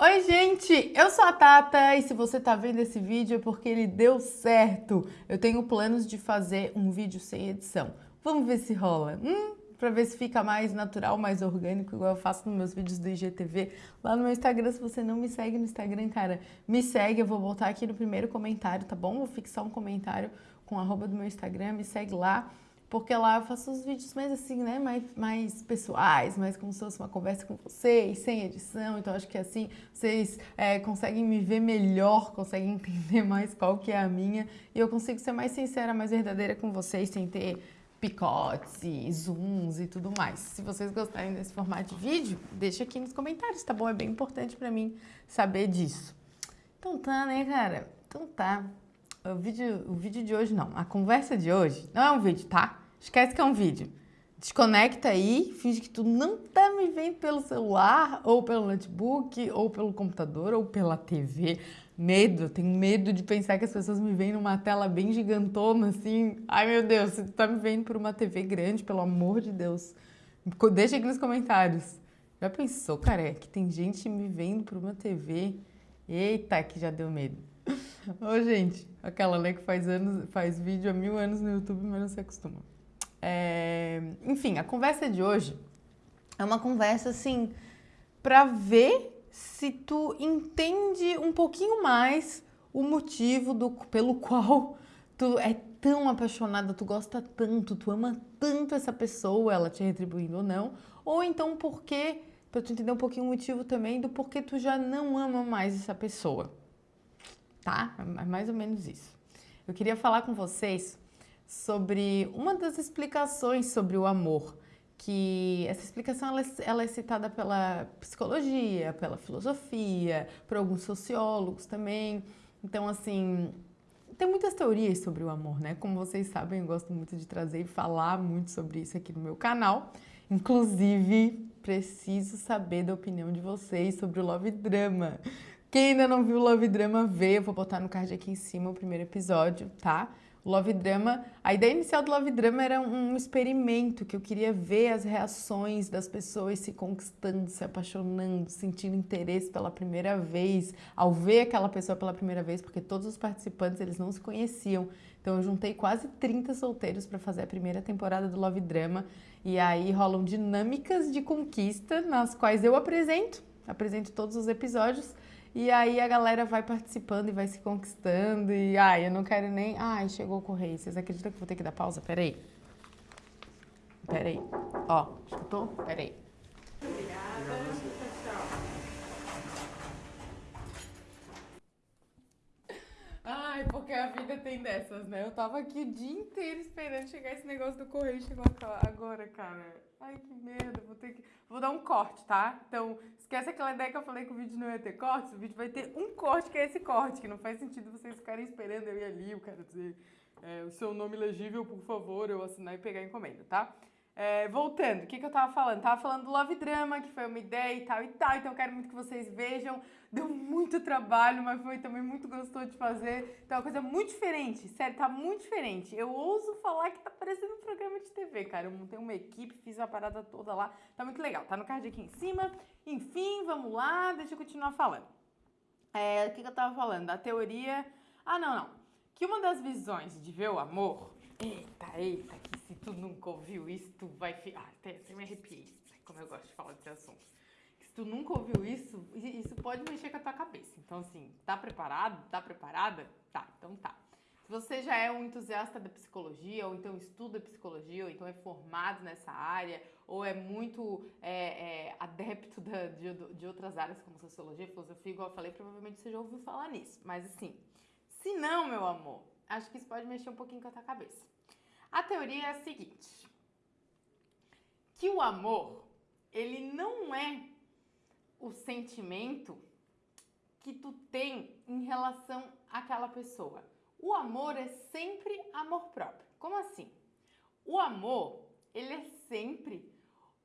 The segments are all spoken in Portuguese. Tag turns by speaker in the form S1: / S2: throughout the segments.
S1: Oi, gente! Eu sou a Tata e se você tá vendo esse vídeo é porque ele deu certo. Eu tenho planos de fazer um vídeo sem edição. Vamos ver se rola. Hum? Pra ver se fica mais natural, mais orgânico, igual eu faço nos meus vídeos do IGTV. Lá no meu Instagram, se você não me segue no Instagram, cara, me segue. Eu vou voltar aqui no primeiro comentário, tá bom? Vou fixar um comentário com arroba do meu Instagram, me segue lá porque lá eu faço os vídeos mais assim, né, mais, mais pessoais, mais como se fosse uma conversa com vocês, sem edição, então acho que assim vocês é, conseguem me ver melhor, conseguem entender mais qual que é a minha, e eu consigo ser mais sincera, mais verdadeira com vocês, sem ter picotes e zooms e tudo mais. Se vocês gostarem desse formato de vídeo, deixa aqui nos comentários, tá bom? É bem importante pra mim saber disso. Então tá, né, cara? Então tá. O vídeo, o vídeo de hoje não, a conversa de hoje não é um vídeo, tá? Esquece que é um vídeo. Desconecta aí, finge que tu não tá me vendo pelo celular, ou pelo notebook, ou pelo computador, ou pela TV. Medo, eu tenho medo de pensar que as pessoas me veem numa tela bem gigantona, assim. Ai, meu Deus, se tu tá me vendo por uma TV grande, pelo amor de Deus, deixa aqui nos comentários. Já pensou, cara, que tem gente me vendo por uma TV? Eita, que já deu medo. Ô, gente, aquela né, que faz, anos, faz vídeo há mil anos no YouTube, mas não se acostuma. É... Enfim, a conversa de hoje é uma conversa, assim, para ver se tu entende um pouquinho mais o motivo do, pelo qual tu é tão apaixonada, tu gosta tanto, tu ama tanto essa pessoa, ela te retribuindo ou não, ou então porque, para tu entender um pouquinho o motivo também do porquê tu já não ama mais essa pessoa tá? É mais ou menos isso. Eu queria falar com vocês sobre uma das explicações sobre o amor, que essa explicação ela, é, ela é citada pela psicologia, pela filosofia, por alguns sociólogos também. Então, assim, tem muitas teorias sobre o amor, né? Como vocês sabem, eu gosto muito de trazer e falar muito sobre isso aqui no meu canal. Inclusive, preciso saber da opinião de vocês sobre o Love Drama. Quem ainda não viu o Love Drama, vê. Eu vou botar no card aqui em cima o primeiro episódio, tá? Love Drama, a ideia inicial do Love Drama era um experimento que eu queria ver as reações das pessoas se conquistando, se apaixonando, sentindo interesse pela primeira vez, ao ver aquela pessoa pela primeira vez, porque todos os participantes eles não se conheciam. Então eu juntei quase 30 solteiros para fazer a primeira temporada do Love Drama e aí rolam dinâmicas de conquista nas quais eu apresento, apresento todos os episódios e aí a galera vai participando e vai se conquistando. E ai, eu não quero nem. Ai, chegou o correio. Vocês acreditam que vou ter que dar pausa? Peraí. Peraí. Ó, escutou? Peraí. Obrigada. Ai, porque a vida tem dessas, né? Eu tava aqui o dia inteiro esperando chegar esse negócio do correio. Chegou agora, cara. Ai, que merda. Vou ter que. Vou dar um corte, tá? Então, Esquece aquela ideia que eu falei que o vídeo não ia ter cortes, o vídeo vai ter um corte que é esse corte, que não faz sentido vocês ficarem esperando eu ir ali, o cara dizer é, o seu nome legível, por favor, eu assinar e pegar a encomenda, tá? É, voltando, o que, que eu tava falando? Tava falando do Love Drama, que foi uma ideia e tal e tal, então eu quero muito que vocês vejam. Deu muito trabalho, mas foi também muito gostoso de fazer. Então é uma coisa muito diferente, sério, tá muito diferente. Eu ouso falar que tá parecendo um programa de TV, cara. Eu montei uma equipe, fiz a parada toda lá, tá muito legal. Tá no card aqui em cima. Enfim, vamos lá, deixa eu continuar falando. É, o que, que eu tava falando? Da teoria... Ah, não, não. Que uma das visões de ver o amor... Eita, eita, que se tu nunca ouviu isso, tu vai ficar. Ah, até, até me arrepiei. Como eu gosto de falar desse assunto. Se tu nunca ouviu isso, isso pode mexer com a tua cabeça. Então, assim, tá preparado? Tá preparada? Tá, então tá. Se você já é um entusiasta da psicologia, ou então estuda psicologia, ou então é formado nessa área, ou é muito é, é, adepto da, de, de outras áreas como sociologia, filosofia, igual eu falei, provavelmente você já ouviu falar nisso. Mas assim, se não, meu amor, acho que isso pode mexer um pouquinho com a tua cabeça. A teoria é a seguinte: que o amor, ele não é o sentimento que tu tem em relação àquela pessoa. O amor é sempre amor próprio. Como assim? O amor, ele é sempre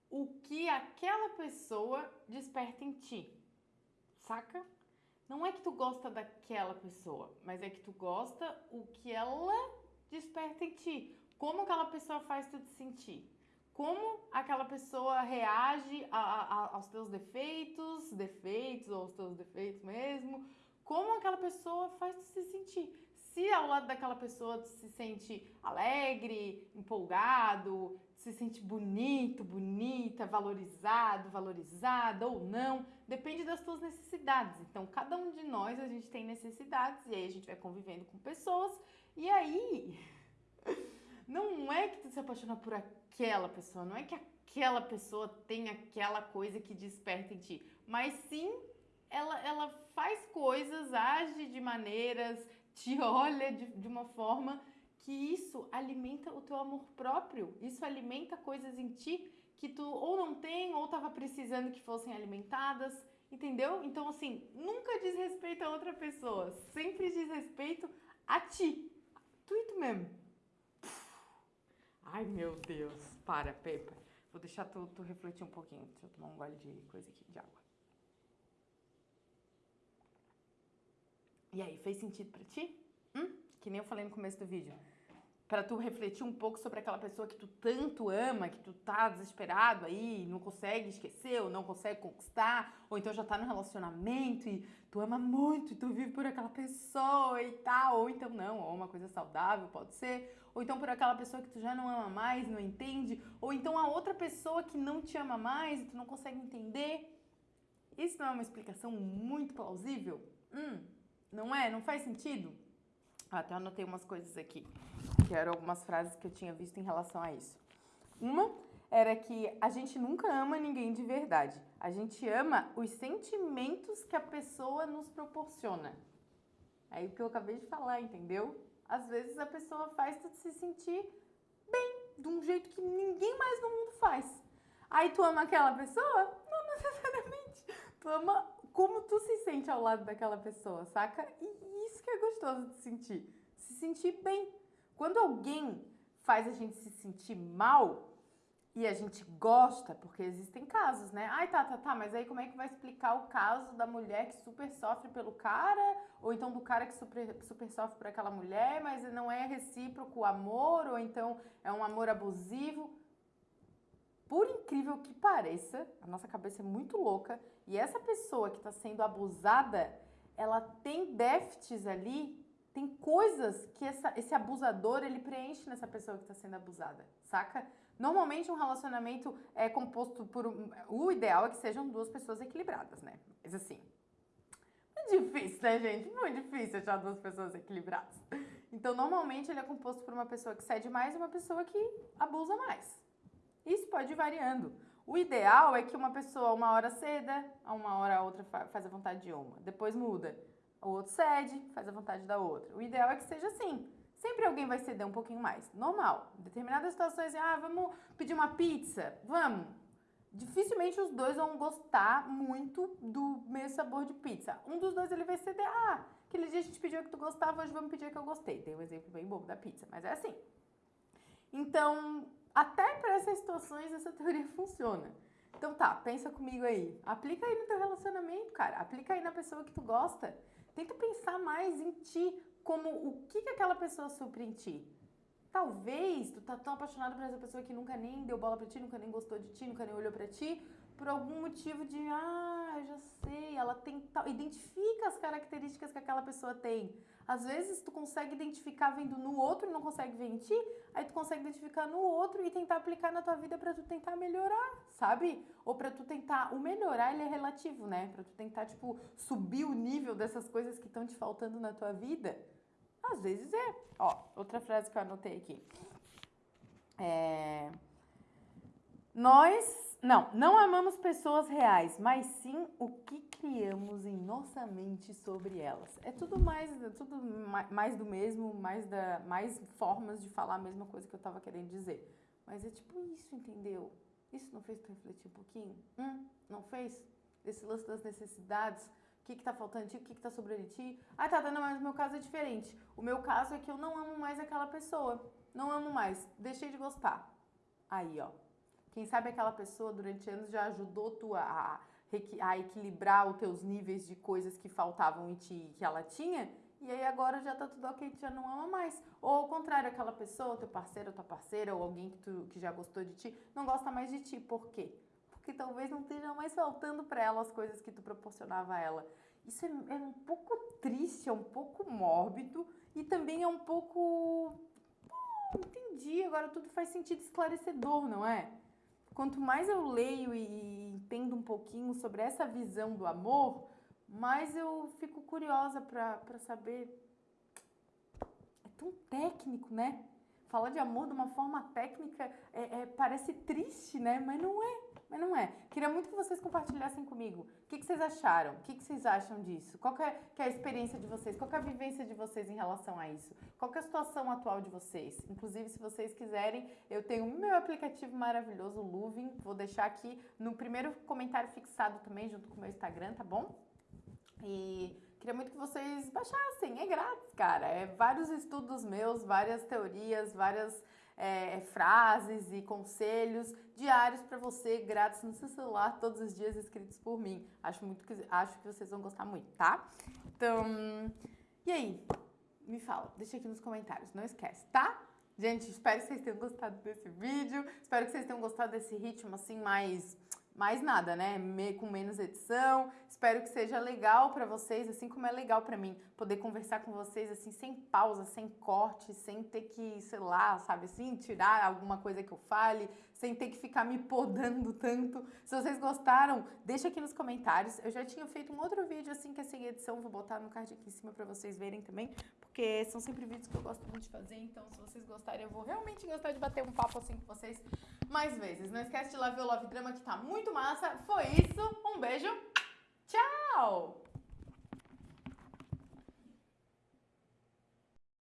S1: o que aquela pessoa desperta em ti. Saca? Não é que tu gosta daquela pessoa, mas é que tu gosta o que ela desperta em ti. Como aquela pessoa faz tu te sentir? como aquela pessoa reage a, a, aos teus defeitos, defeitos ou aos teus defeitos mesmo, como aquela pessoa faz tu se sentir. Se ao lado daquela pessoa tu se sente alegre, empolgado, se sente bonito, bonita, valorizado, valorizada ou não, depende das tuas necessidades. Então, cada um de nós a gente tem necessidades e aí a gente vai convivendo com pessoas e aí não é que tu se apaixona por aquela pessoa, não é que aquela pessoa tem aquela coisa que desperta em ti, mas sim ela, ela faz coisas, age de maneiras, te olha de, de uma forma que isso alimenta o teu amor próprio, isso alimenta coisas em ti que tu ou não tem ou estava precisando que fossem alimentadas, entendeu? Então, assim, nunca diz respeito a outra pessoa, sempre diz respeito a ti, tu e tu mesmo. Ai, meu Deus. Para, Pepa. Vou deixar tu, tu refletir um pouquinho. Deixa eu tomar um gole de coisa aqui, de água. E aí, fez sentido pra ti? Hum? Que nem eu falei no começo do vídeo para tu refletir um pouco sobre aquela pessoa que tu tanto ama, que tu tá desesperado aí, não consegue esquecer, ou não consegue conquistar, ou então já tá no relacionamento e tu ama muito e tu vive por aquela pessoa e tal, ou então não, ou uma coisa saudável pode ser, ou então por aquela pessoa que tu já não ama mais, não entende, ou então a outra pessoa que não te ama mais e tu não consegue entender. Isso não é uma explicação muito plausível? Hum, não é? Não faz sentido? Até anotei umas coisas aqui que eram algumas frases que eu tinha visto em relação a isso. Uma era que a gente nunca ama ninguém de verdade. A gente ama os sentimentos que a pessoa nos proporciona. É o que eu acabei de falar, entendeu? Às vezes a pessoa faz tu se sentir bem, de um jeito que ninguém mais no mundo faz. Aí tu ama aquela pessoa? Não necessariamente. Tu ama como tu se sente ao lado daquela pessoa, saca? E isso que é gostoso de sentir. Se sentir bem. Quando alguém faz a gente se sentir mal e a gente gosta, porque existem casos, né? Ai, tá, tá, tá, mas aí como é que vai explicar o caso da mulher que super sofre pelo cara? Ou então do cara que super, super sofre por aquela mulher, mas não é recíproco o amor? Ou então é um amor abusivo? Por incrível que pareça, a nossa cabeça é muito louca e essa pessoa que está sendo abusada, ela tem déficits ali tem coisas que essa, esse abusador ele preenche nessa pessoa que está sendo abusada, saca? Normalmente um relacionamento é composto por um, o ideal é que sejam duas pessoas equilibradas, né? Mas assim, muito difícil, né, gente? Muito difícil achar duas pessoas equilibradas. Então, normalmente ele é composto por uma pessoa que cede mais e uma pessoa que abusa mais. Isso pode ir variando. O ideal é que uma pessoa uma hora ceda, a uma hora a outra faz a vontade de uma, depois muda o outro cede, faz a vontade da outra. O ideal é que seja assim. Sempre alguém vai ceder um pouquinho mais. Normal. Em determinadas situações, ah, vamos pedir uma pizza? Vamos. Dificilmente os dois vão gostar muito do mesmo sabor de pizza. Um dos dois ele vai ceder, ah, aquele dia a gente pediu que tu gostava, hoje vamos pedir que eu gostei. Tem um exemplo bem bobo da pizza, mas é assim. Então, até para essas situações essa teoria funciona. Então tá, pensa comigo aí. Aplica aí no teu relacionamento, cara. Aplica aí na pessoa que tu gosta. Tenta pensar mais em ti, como o que, que aquela pessoa supre em ti. Talvez tu tá tão apaixonado por essa pessoa que nunca nem deu bola pra ti, nunca nem gostou de ti, nunca nem olhou pra ti, por algum motivo de, ah, eu já sei, ela tem tal. Identifica as características que aquela pessoa tem. Às vezes tu consegue identificar vendo no outro e não consegue ver em ti, aí tu consegue identificar no outro e tentar aplicar na tua vida para tu tentar melhorar, sabe? Ou para tu tentar, o melhorar ele é relativo, né? Para tu tentar tipo subir o nível dessas coisas que estão te faltando na tua vida. Às vezes é. Ó, outra frase que eu anotei aqui. É nós, não, não amamos pessoas reais, mas sim o que criamos em nossa mente sobre elas. É tudo mais, é tudo mais do mesmo, mais, da, mais formas de falar a mesma coisa que eu estava querendo dizer. Mas é tipo isso, entendeu? Isso não fez tu refletir um pouquinho? Hum, não fez? Esse lance das necessidades, o que está faltando em ti, o que está sobrando em ti. Ah, tá, não, mas o meu caso é diferente. O meu caso é que eu não amo mais aquela pessoa. Não amo mais, deixei de gostar. Aí, ó, quem sabe aquela pessoa durante anos já ajudou tu a, a equilibrar os teus níveis de coisas que faltavam em ti que ela tinha, e aí agora já tá tudo ok, tu já não ama mais. Ou ao contrário, aquela pessoa, teu parceiro, tua parceira, ou alguém que, tu, que já gostou de ti, não gosta mais de ti. Por quê? Porque talvez não esteja mais faltando para ela as coisas que tu proporcionava a ela. Isso é, é um pouco triste, é um pouco mórbido e também é um pouco. Entendi, agora tudo faz sentido esclarecedor, não é? Quanto mais eu leio e entendo um pouquinho sobre essa visão do amor, mais eu fico curiosa para saber. É tão técnico, né? Falar de amor de uma forma técnica é, é, parece triste, né? Mas não é. Mas não é. Queria muito que vocês compartilhassem comigo. O que, que vocês acharam? O que, que vocês acham disso? Qual é, é a experiência de vocês? Qual é a vivência de vocês em relação a isso? Qual é a situação atual de vocês? Inclusive, se vocês quiserem, eu tenho o meu aplicativo maravilhoso, o Luvin. Vou deixar aqui no primeiro comentário fixado também, junto com o meu Instagram, tá bom? E queria muito que vocês baixassem, é grátis, cara. É vários estudos meus, várias teorias, várias é, frases e conselhos diários para você, grátis no seu celular, todos os dias escritos por mim. Acho, muito que, acho que vocês vão gostar muito, tá? Então, e aí? Me fala, deixa aqui nos comentários, não esquece, tá? Gente, espero que vocês tenham gostado desse vídeo, espero que vocês tenham gostado desse ritmo assim mais mais nada, né? Me, com menos edição. Espero que seja legal para vocês, assim como é legal para mim poder conversar com vocês assim sem pausa, sem corte, sem ter que, sei lá, sabe assim, tirar alguma coisa que eu fale, sem ter que ficar me podando tanto. Se vocês gostaram, deixa aqui nos comentários. Eu já tinha feito um outro vídeo assim que é sem edição, vou botar no card aqui em cima para vocês verem também, porque são sempre vídeos que eu gosto muito de fazer, então se vocês gostarem, eu vou realmente gostar de bater um papo assim com vocês mais vezes. Não esquece de lá ver o Love Drama que tá muito massa. Foi isso. Um beijo. Tchau!